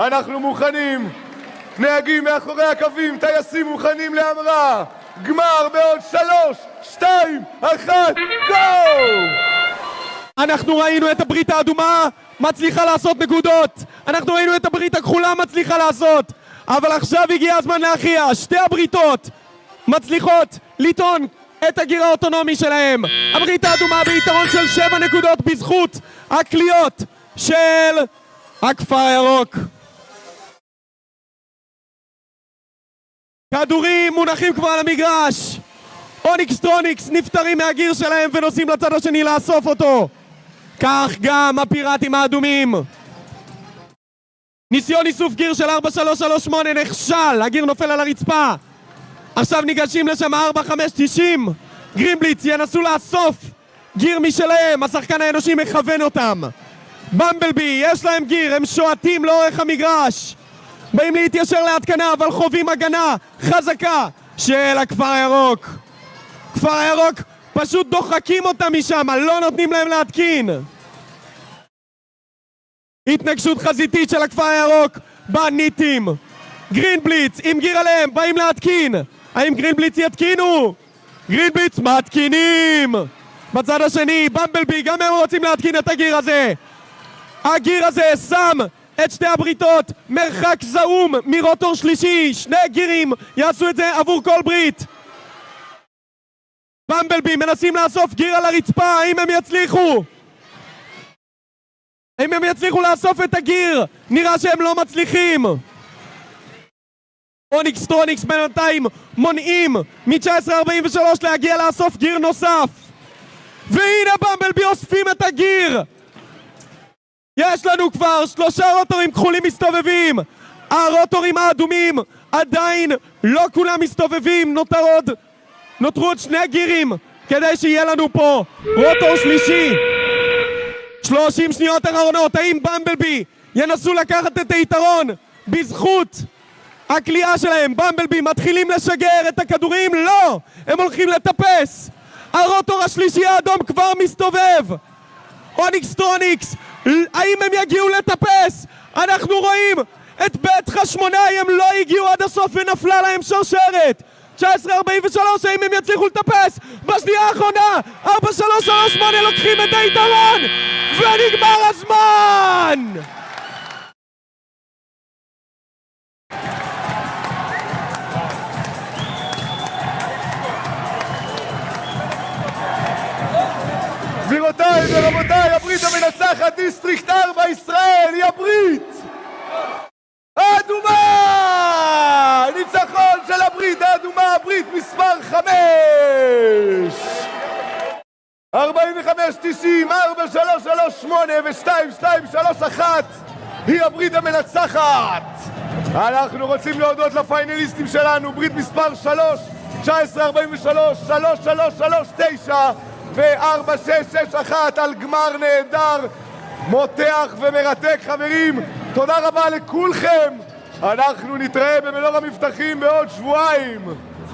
אנחנו מוכנים, נהגים מאחורי הקווים, טייסים מוכנים להמראה, גמר בעוד שלוש, שתיים, אחת, גו! אנחנו ראינו את הברית האדומה מצליחה לעשות נקודות. אנחנו ראינו את הברית הכחולה מצליחה לעשות. אבל עכשיו הגיע הזמן להכריע. שתי הבריתות מצליחות לטעון את הגיר האוטונומי שלהם. הברית האדומה ביתרון של שבע נקודות בזכות הקליעות של הכפר הירוק כדורים מונחים כבר על המגרש. אוניקס טרוניקס נפטרים מהגיר שלהם ונוסעים לצד השני לאסוף אותו. כך גם הפיראטים האדומים. ניסיון איסוף גיר של 4338 נכשל, הגיר נופל על הרצפה. עכשיו ניגשים לשם 4590 גרימבליץ ינסו לאסוף גיר משלהם, השחקן האנושי מכוון אותם. במבלבי, יש להם גיר, הם שועטים לאורך המגרש באים להתיישר להתקנה אבל חווים הגנה חזקה של הכפר הירוק. כפר הירוק פשוט דוחקים אותם משם, לא נותנים להם להתקין. התנגשות חזיתית של הכפר הירוק בניטים. גרינבליץ עם גיר עליהם, באים להתקין. האם גרינבליץ יתקינו? גרינבליץ מתקינים! בצד השני, במבלבי, גם הם רוצים להתקין את הגיר הזה. הגיר הזה שם את שתי הבריתות מרחק זעום מרוטור שלישי. שני גירים יעשו את זה עבור כל ברית. במבלבי מנסים לאסוף גיר על הרצפה, האם הם יצליחו? האם הם יצליחו לאסוף את הגיר? נראה שהם לא מצליחים. אוניקס טרוניקס בינתיים מונעים מ-1943 להגיע לאסוף גיר נוסף. והנה במבלבי אוספים את הגיר יש לנו כבר שלושה רוטורים כחולים מסתובבים. הרוטורים האדומים עדיין לא כולם מסתובבים. נותר עוד נותרו עוד שני גירים כדי שיהיה לנו פה רוטור שלישי. שלושים שניות אחרונות האם במבלבי ינסו לקחת את היתרון? בזכות הקליעה שלהם במבלבי מתחילים לשגר את הכדורים? לא! הם הולכים לטפס! הרוטור השלישי האדום כבר מסתובב! אוניקס טרוניקס האם הם יגיעו לטפס? אנחנו רואים את בית חשמונאי הם לא הגיעו עד הסוף ונפלה להם שרשרת 1943 האם הם יצליחו לטפס? בשנייה האחרונה 4338 לוקחים את היתרון ונגמר הזמן! גבירותיי ורבותיי, הברית המנצחת District 4 ישראל היא הברית האדומה! ניצחון של הברית האדומה, הברית מספר 5! 45-90, 4-3-3-8 ו-2-2-3-1 היא הברית המנצחת! אנחנו רוצים להודות לפיינליסטים שלנו, ברית מספר 3, 19-43, 3-3-3-9 ו-4-6-6-1 על גמר נהדר, מותח ומרתק חברים, תודה רבה לכולכם! אנחנו נתראה במלוא המבטחים בעוד שבועיים!